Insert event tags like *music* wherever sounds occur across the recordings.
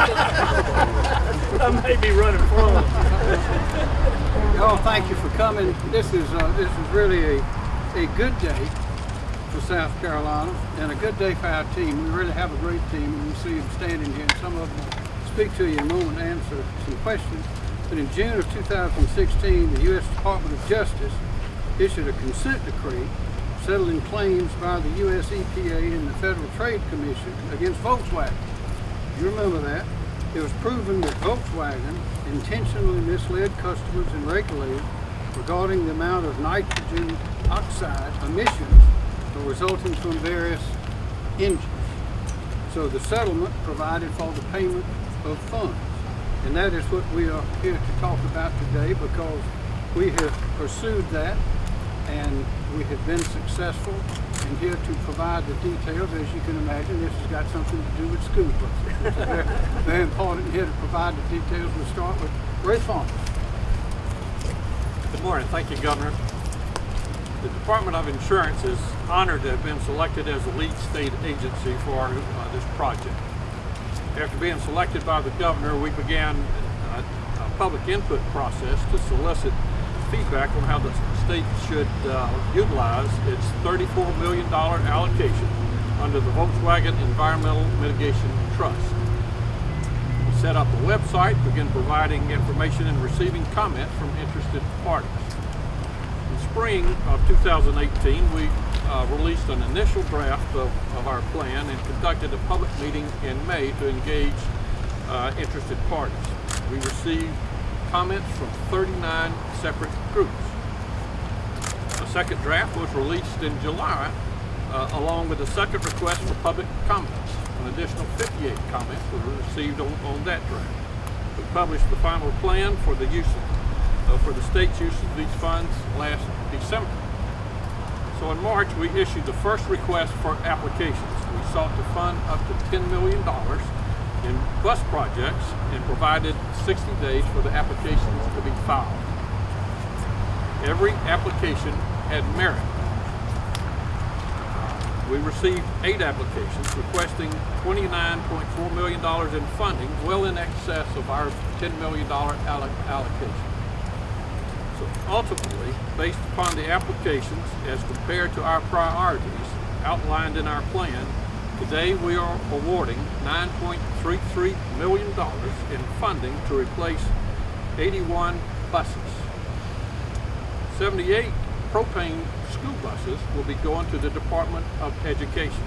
I may be running from. Y'all, thank you for coming. This is uh, this is really a a good day for South Carolina and a good day for our team. We really have a great team, and you see them standing here. Some of them speak to you in a moment and answer some questions. But in June of 2016, the U.S. Department of Justice issued a consent decree settling claims by the U.S. EPA and the Federal Trade Commission against Volkswagen. You remember that? It was proven that Volkswagen intentionally misled customers and regulators regarding the amount of nitrogen oxide emissions resulting from various engines. So the settlement provided for the payment of funds. And that is what we are here to talk about today because we have pursued that and we have been successful here to provide the details. As you can imagine, this has got something to do with school buses. It's very, very important here to provide the details. We'll start with Ray Fong. Good morning. Thank you, Governor. The Department of Insurance is honored to have been selected as the lead state agency for uh, this project. After being selected by the governor, we began a, a public input process to solicit feedback on how the state should uh, utilize its $34 million allocation under the Volkswagen Environmental Mitigation Trust. We set up a website, began providing information and receiving comments from interested parties. In spring of 2018, we uh, released an initial draft of, of, our plan and conducted a public meeting in May to engage uh, interested parties. We received comments from 39 separate groups. A second draft was released in July uh, along with a second request for public comments. An additional 58 comments were received on, on that draft. We published the final plan for the use of, uh, for the state's use of these funds last December. So in March, we issued the first request for applications. We sought to fund up to $10 million in bus projects and provided 60 days for the applications to be filed. Every application had merit. We received eight applications requesting $29.4 million in funding, well in excess of our $10 million allocation. So ultimately, based upon the applications as compared to our priorities outlined in our plan, Today we are awarding $9.33 million in funding to replace 81 buses. 78 propane school buses will be going to the Department of Education.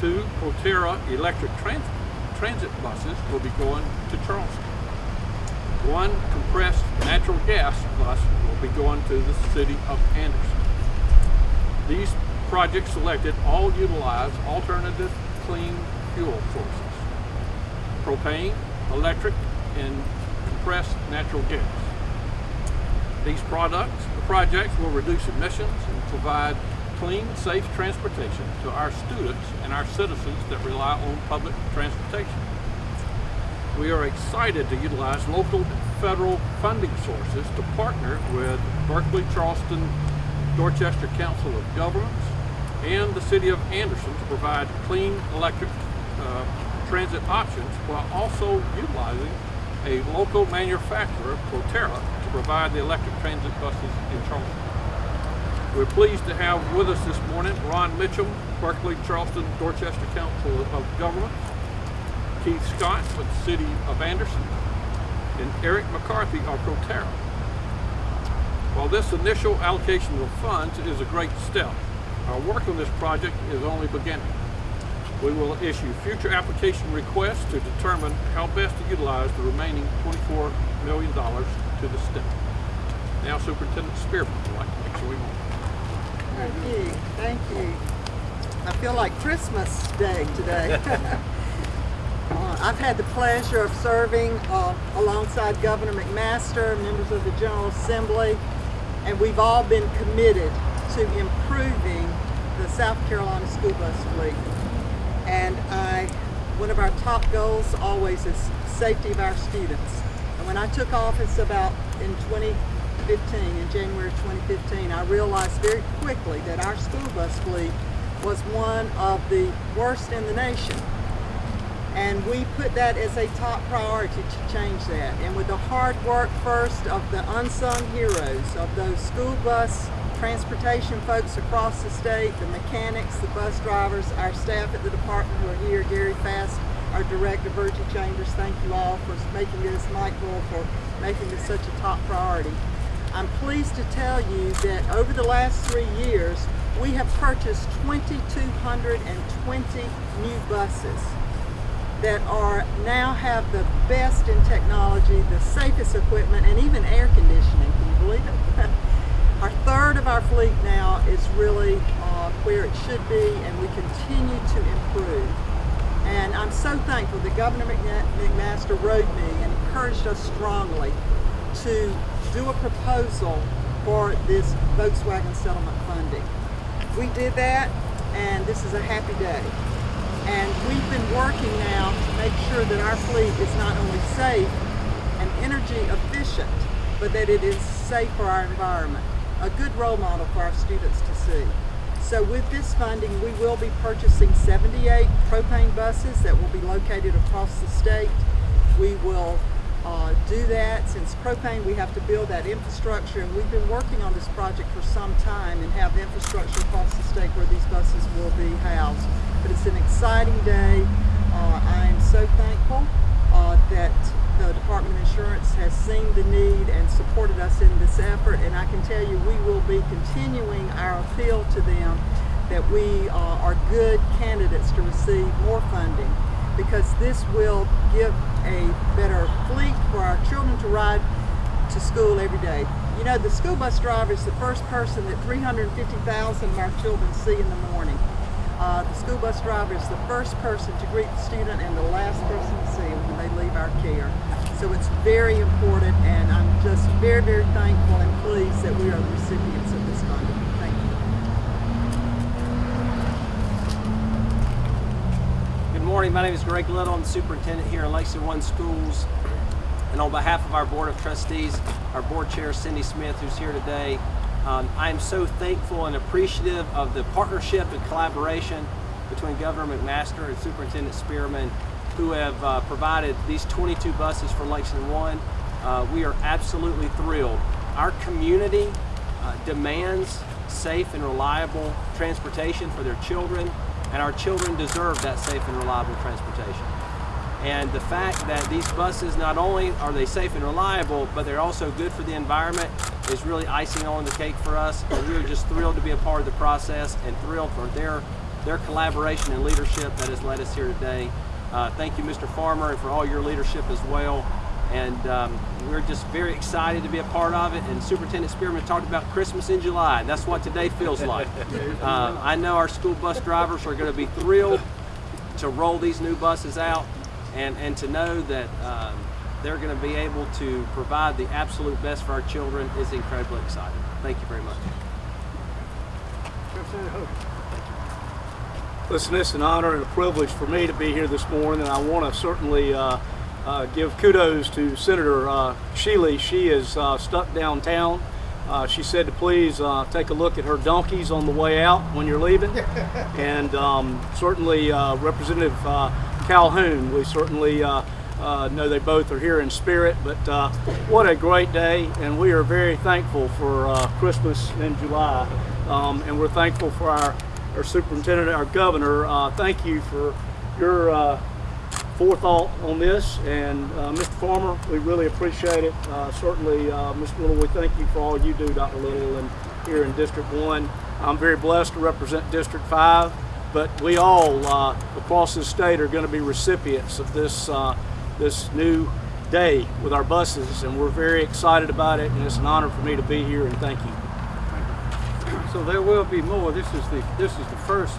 Two Proterra electric transit, transit buses will be going to Charleston. One compressed natural gas bus will be going to the city of Anderson. These projects selected all utilize alternative clean fuel sources. Propane, electric, and compressed natural gas. These products, the projects will reduce emissions and provide clean, safe transportation to our students and our citizens that rely on public transportation. We are excited to utilize local and federal funding sources to partner with Berkeley Charleston Dorchester Council of Governments and the City of Anderson to provide clean electric uh, transit options while also utilizing a local manufacturer, Proterra, to provide the electric transit buses in Charleston. We're pleased to have with us this morning Ron Mitchell, Berkeley Charleston Dorchester Council of Governments, Keith Scott with the City of Anderson, and Eric McCarthy of Proterra. While this initial allocation of funds is a great step, our work on this project is only beginning. We will issue future application requests to determine how best to utilize the remaining $24 million to the state. Now Superintendent Spearman would like to make sure we move. Thank you. Thank you. I feel like Christmas Day today. *laughs* uh, I've had the pleasure of serving uh, alongside Governor McMaster, members of the General Assembly, and we've all been committed to improving the South Carolina school bus fleet. And I, one of our top goals always is safety of our students. And when I took office about in 2015, in January 2015, I realized very quickly that our school bus fleet was one of the worst in the nation. And we put that as a top priority to change that. And with the hard work first of the unsung heroes of those school bus transportation folks across the state, the mechanics, the bus drivers, our staff at the department who are here, Gary Fast, our director, Virgie Chambers, thank you all for making this, Bull for making this such a top priority. I'm pleased to tell you that over the last three years, we have purchased 2,220 new buses that are now have the best in technology, the safest equipment, and even air conditioning. Can you believe it? Our third of our fleet now is really uh, where it should be, and we continue to improve. And I'm so thankful that Governor McMaster wrote me and encouraged us strongly to do a proposal for this Volkswagen settlement funding. We did that, and this is a happy day. And we've been working now to make sure that our fleet is not only safe and energy efficient, but that it is safe for our environment. A good role model for our students to see. So with this funding, we will be purchasing 78 propane buses that will be located across the state. We will uh, do that. Since propane, we have to build that infrastructure, and we've been working on this project for some time and have infrastructure across the state where these buses will be housed. But it's an exciting day. Uh, I am so thankful uh, that the Department of Insurance has seen the need and supported us in this effort, and I can tell you we will be continuing our appeal to them that we uh, are good candidates to receive more funding because this will give a better fleet for our children to ride to school every day. You know, the school bus driver is the first person that 350,000 of our children see in the morning. Uh, the school bus driver is the first person to greet the student and the last person our care. So it's very important and I'm just very, very thankful and pleased that we are the recipients of this funding. Thank you. Good morning. My name is Greg Little. I'm the superintendent here in Lexington One Schools. And on behalf of our Board of Trustees, our Board Chair Cindy Smith, who's here today, um, I am so thankful and appreciative of the partnership and collaboration between Governor McMaster and Superintendent Spearman, who have uh, provided these 22 buses for Lexington One. Uh, we are absolutely thrilled. Our community uh, demands safe and reliable transportation for their children, and our children deserve that safe and reliable transportation. And the fact that these buses, not only are they safe and reliable, but they're also good for the environment is really icing on the cake for us. And we're just thrilled to be a part of the process and thrilled for their, their collaboration and leadership that has led us here today. Uh, thank you, Mr. Farmer, and for all your leadership as well. And um, we're just very excited to be a part of it. And Superintendent Spearman talked about Christmas in July, and that's what today feels like. *laughs* Uh, I know our school bus drivers are going to be thrilled to roll these new buses out and, and to know that um, they're going to be able to provide the absolute best for our children is incredibly exciting. Thank you very much. Listen, it's an honor and a privilege for me to be here this morning, and I want to certainly uh, uh, give kudos to Senator uh, Shealy. She is uh, stuck downtown. Uh, she said to please uh, take a look at her donkeys on the way out when you're leaving, *laughs* and um, certainly uh, Representative uh, Calhoun. We certainly uh, uh, know they both are here in spirit, but uh, what a great day, and we are very thankful for uh, Christmas in July, um, and we're thankful for our our superintendent, our governor. Uh, thank you for your uh, forethought on this, and uh, Mr. Farmer, we really appreciate it. Uh, certainly, uh, Mr. Little, we thank you for all you do, Dr. Little, and here in District One. I'm very blessed to represent District Five, but we all uh, across the state are going to be recipients of this this new day with our buses, and we're very excited about it. And it's an honor for me to be here, and thank you. So there will be more. This is the this is the first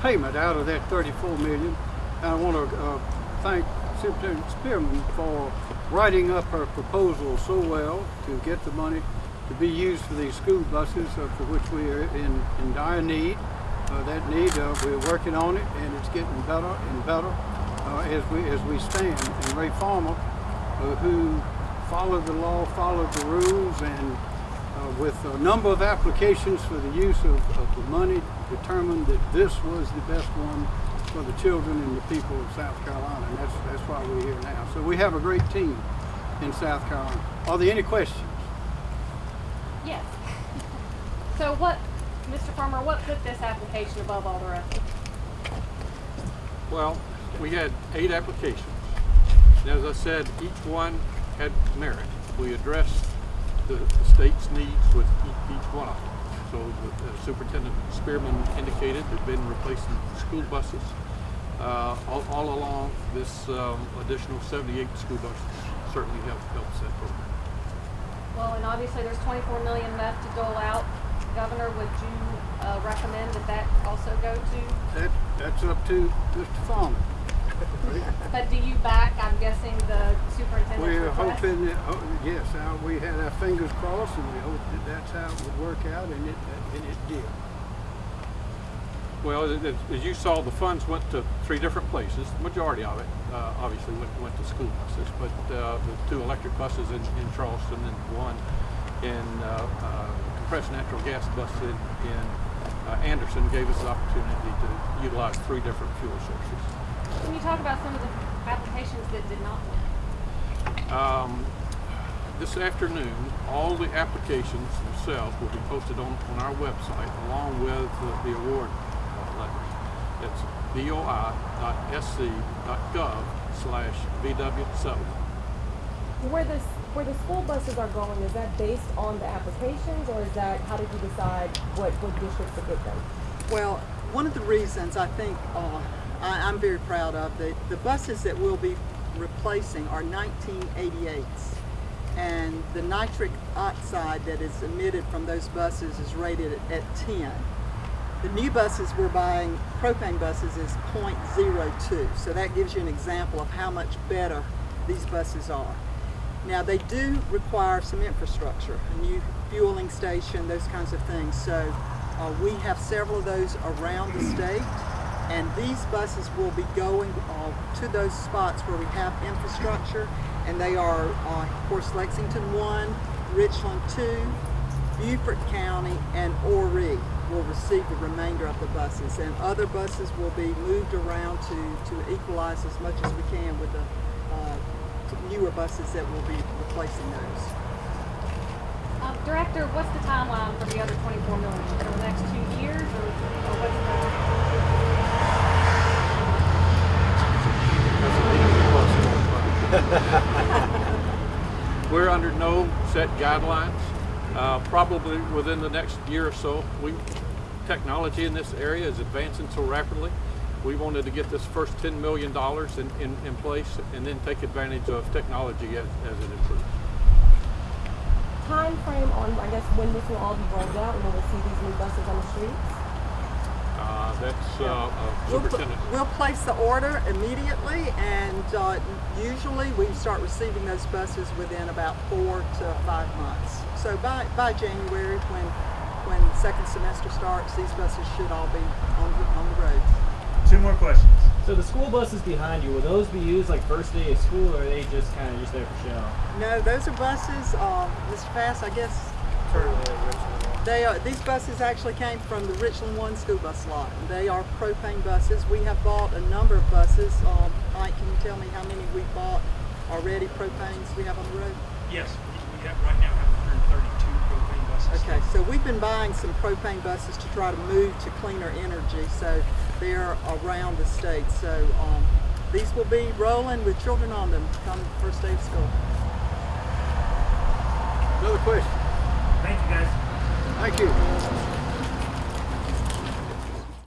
payment out of that 34 million. And I want to uh, thank Superintendent Spearman for writing up her proposal so well to get the money to be used for these school buses, uh, for which we are in, in dire need. Uh, that need, uh, we're working on it, and it's getting better and better uh, as we as we stand. And Ray Farmer, uh, who followed the law, followed the rules, and uh, with a number of applications for the use of, of the money, determined that this was the best one for the children and the people of South Carolina, and that's, that's why we're here now. So we have a great team in South Carolina. Are there any questions? Yes. So what, Mr. Farmer, what put this application above all the rest? Well, we had eight applications. And as I said, each one had merit. We addressed the the state's needs with each, each one of them. So the- the Superintendent Spearman indicated they've been replacing school buses. Uh, all, all along, this um, additional 78 school buses certainly help, helps that program. Well, and obviously there's 24 million left to dole out. Governor, would you uh, recommend that that also go to? That, that's up to Mr. Farmer. *laughs* But do you back, I'm guessing, the superintendent's We're request? hoping that, oh, yes, uh, we had our fingers crossed and we hoped that that's how it would work out and it, and it did. Well, as- as as you saw, the funds went to three different places. The majority of it, uh, obviously, went, went to school buses, but uh, the two electric buses in, in Charleston and one in uh, uh, compressed natural gas bus in, in uh, Anderson gave us the opportunity to utilize three different fuel sources. Can you talk about some of the applications that did not win? Um, this afternoon, all the applications themselves will be posted on, on our website along with the, the award uh, letters. It's boi.sc.gov slash VW7. Where this where the school buses are going, is that based on the applications or is that how did you decide what, what districts to get them? Well, one of the reasons I think uh, I, I'm very proud of the the buses that we'll be replacing are 1988s, and the nitric oxide that is emitted from those buses is rated at, at 10. The new buses we're buying, propane buses, is 0.02, so that gives you an example of how much better these buses are. Now they do require some infrastructure, a new fueling station, those kinds of things. So uh, we have several of those around the state, and these buses will be going uh, to those spots where we have infrastructure, and they are, uh, of course, Lexington 1, Richland 2, Beaufort County, and Horry will receive the remainder of the buses, and other buses will be moved around to, to equalize as much as we can with the uh, newer buses that will be replacing those. Um, Director, what's the timeline for the other 24 million? For the next two years or, or what's *laughs* We're under no set guidelines. Uh, probably within the next year or so, we technology in this area is advancing so rapidly. We wanted to get this first $10 million in, in, in place and then take advantage of technology as, as it improves. Time frame on I guess when this will all be rolled out and when we'll see these new buses on the streets? That's uh, uh, We'll, superintendent. we'll place the order immediately, and uh, usually we start receiving those buses within about four to five months. So by, by January, when when second semester starts, these buses should all be on the, on the road. Two more questions. So the school buses behind you, will those be used like first day of school, or are they just kind of just there for show? No, those are buses, uh, Mr. Pass, I guess. They are, these buses actually came from the Richland One school bus lot. They are propane buses. We have bought a number of buses. Um, Mike, can you tell me how many we bought already propanes we have on the road? Yes, we, we have right now have 132 propane buses. Okay, so we've been buying some propane buses to try to move to cleaner energy. So they're around the state. So um, these will be rolling with children on them come first day of school. Another question? Thank you guys. Thank you.